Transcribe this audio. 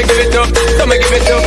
me give it up, don't me give it up.